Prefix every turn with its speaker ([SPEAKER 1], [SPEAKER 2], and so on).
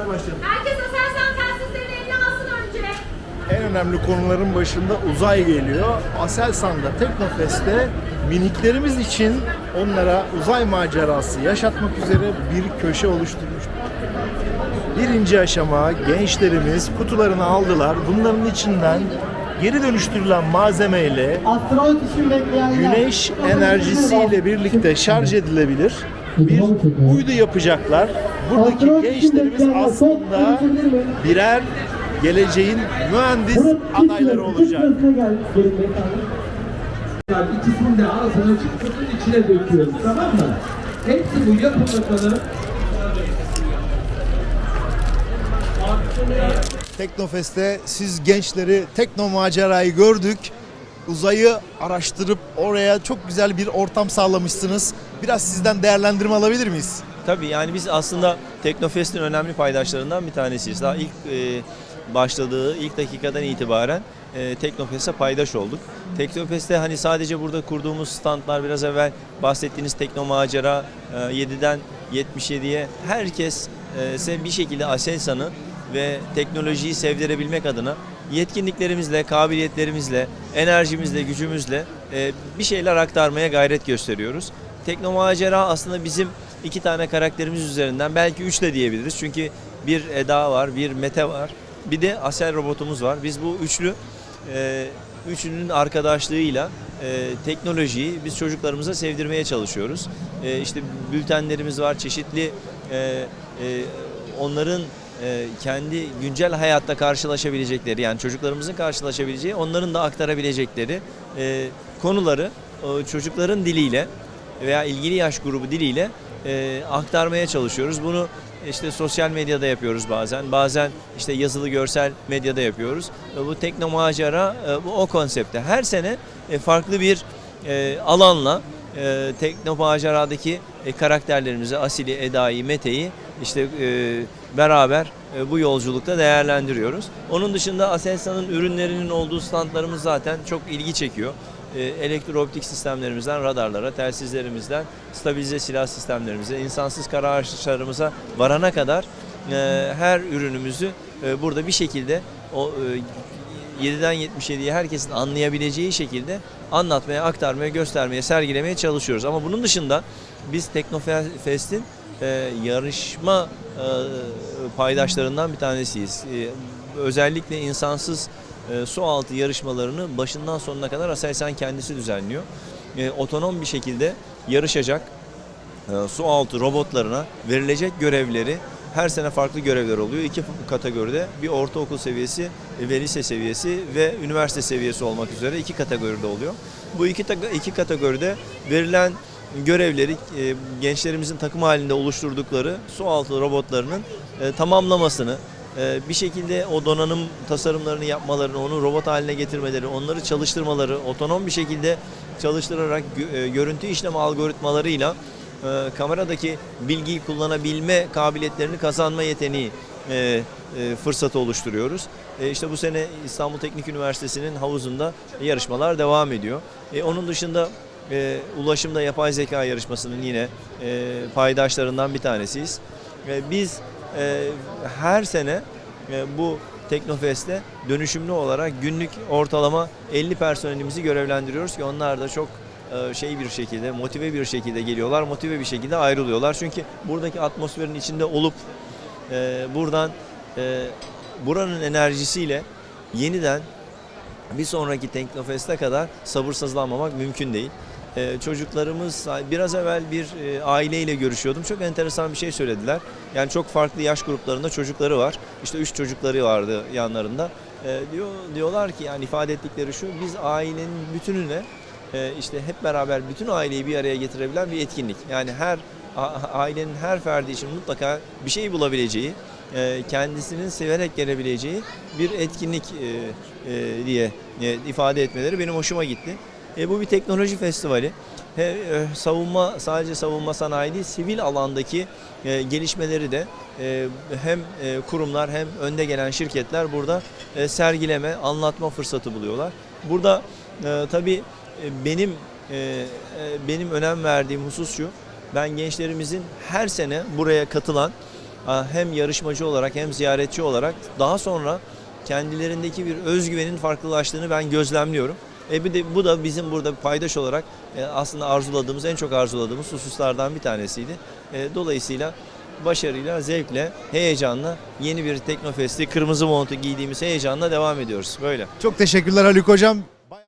[SPEAKER 1] Hadi başlayalım.
[SPEAKER 2] Herkes Aselsan telsizlerini eline alsın önce.
[SPEAKER 1] En önemli konuların başında uzay geliyor. Aselsan'da Teknofest'te miniklerimiz için onlara uzay macerası yaşatmak üzere bir köşe oluşturmuştuk. Birinci aşama gençlerimiz kutularını aldılar. Bunların içinden geri dönüştürülen malzemeyle
[SPEAKER 3] Astronot için bekleyenler.
[SPEAKER 1] güneş enerjisiyle birlikte şarj edilebilir bir uydu yapacaklar. Buradaki gençlerimiz aslında birer geleceğin mühendis adayları olacak.
[SPEAKER 4] İkisini de ağzına çıktığının içine döküyoruz tamam mı? Hepsi bu yapın bakalım.
[SPEAKER 1] Teknofest'te siz gençleri tekno macerayı gördük. Uzayı araştırıp oraya çok güzel bir ortam sağlamışsınız. Biraz sizden değerlendirme alabilir miyiz?
[SPEAKER 5] Tabii yani biz aslında Teknofest'in önemli paydaşlarından bir tanesiyiz. Daha ilk e, başladığı ilk dakikadan itibaren e, Teknofest'e paydaş olduk. Teknofest'te hani sadece burada kurduğumuz standlar biraz evvel bahsettiğiniz Tekno Macera e, 7'den 77'ye herkes e, bir şekilde Aselsan'ı ve teknolojiyi sevdirebilmek adına yetkinliklerimizle, kabiliyetlerimizle, enerjimizle, gücümüzle e, bir şeyler aktarmaya gayret gösteriyoruz. Tekno Macera aslında bizim iki tane karakterimiz üzerinden belki üç de diyebiliriz. Çünkü bir Eda var, bir Mete var, bir de Asel robotumuz var. Biz bu üçlü e, üçünün arkadaşlığıyla e, teknolojiyi biz çocuklarımıza sevdirmeye çalışıyoruz. E, işte bültenlerimiz var, çeşitli onların e, kendi güncel hayatta karşılaşabilecekleri yani çocuklarımızın karşılaşabileceği onların da aktarabilecekleri e, konuları çocukların diliyle veya ilgili yaş grubu diliyle e, aktarmaya çalışıyoruz. Bunu işte sosyal medyada yapıyoruz bazen. Bazen işte yazılı görsel medyada yapıyoruz. Bu tekno macera bu o konsepte. Her sene farklı bir alanla e, tekno maceradaki karakterlerimizi Asil'i, Eda'yı, Mete'yi işte e, beraber e, bu yolculukta değerlendiriyoruz. Onun dışında Aselsan'ın ürünlerinin olduğu standlarımız zaten çok ilgi çekiyor. E, elektrooptik sistemlerimizden radarlara, telsizlerimizden stabilize silah sistemlerimize, insansız kara araçlarımıza varana kadar e, her ürünümüzü burada bir şekilde o e, 7'den 77'ye herkesin anlayabileceği şekilde anlatmaya, aktarmaya, göstermeye, sergilemeye çalışıyoruz. Ama bunun dışında biz Teknofest'in e, yarışma e, paydaşlarından bir tanesiyiz. E, özellikle insansız e, su altı yarışmalarını başından sonuna kadar Aselsan kendisi düzenliyor. E, otonom bir şekilde yarışacak e, su altı robotlarına verilecek görevleri her sene farklı görevler oluyor. İki kategoride bir ortaokul seviyesi ve lise seviyesi ve üniversite seviyesi olmak üzere iki kategoride oluyor. Bu iki, iki kategoride verilen görevleri e, gençlerimizin takım halinde oluşturdukları su altı robotlarının e, tamamlamasını, e, bir şekilde o donanım tasarımlarını yapmalarını, onu robot haline getirmeleri, onları çalıştırmaları, otonom bir şekilde çalıştırarak gö- görüntü işleme algoritmalarıyla e, kameradaki bilgiyi kullanabilme kabiliyetlerini kazanma yeteneği fırsatı oluşturuyoruz. E, işte bu sene İstanbul Teknik Üniversitesi'nin havuzunda yarışmalar devam ediyor. Onun dışında e, ulaşımda yapay zeka yarışmasının yine e, paydaşlarından bir tanesiyiz. E, biz e, her sene e, bu Teknofest'te dönüşümlü olarak günlük ortalama 50 personelimizi görevlendiriyoruz ki onlar da çok e, şey bir şekilde, motive bir şekilde geliyorlar, motive bir şekilde ayrılıyorlar. Çünkü buradaki atmosferin içinde olup e, buradan e, buranın enerjisiyle yeniden bir sonraki Teknofest'e kadar sabırsızlanmamak mümkün değil. Ee, çocuklarımız biraz evvel bir e, aileyle görüşüyordum. Çok enteresan bir şey söylediler. Yani çok farklı yaş gruplarında çocukları var. İşte üç çocukları vardı yanlarında. Ee, diyor diyorlar ki yani ifade ettikleri şu biz ailenin bütününe e, işte hep beraber bütün aileyi bir araya getirebilen bir etkinlik. Yani her ailenin her ferdi için mutlaka bir şey bulabileceği, e, kendisinin severek gelebileceği bir etkinlik diye ifade etmeleri benim hoşuma gitti. E, bu bir teknoloji festivali. He, e, savunma sadece savunma sanayi değil, sivil alandaki e, gelişmeleri de e, hem e, kurumlar hem önde gelen şirketler burada e, sergileme, anlatma fırsatı buluyorlar. Burada e, tabii e, benim e, e, benim önem verdiğim husus şu. Ben gençlerimizin her sene buraya katılan hem yarışmacı olarak hem ziyaretçi olarak daha sonra kendilerindeki bir özgüvenin farklılaştığını ben gözlemliyorum. E bir de bu da bizim burada paydaş olarak e, aslında arzuladığımız, en çok arzuladığımız hususlardan bir tanesiydi. E, dolayısıyla başarıyla, zevkle, heyecanla yeni bir Teknofest'i kırmızı montu giydiğimiz heyecanla devam ediyoruz. Böyle.
[SPEAKER 1] Çok teşekkürler Haluk Hocam.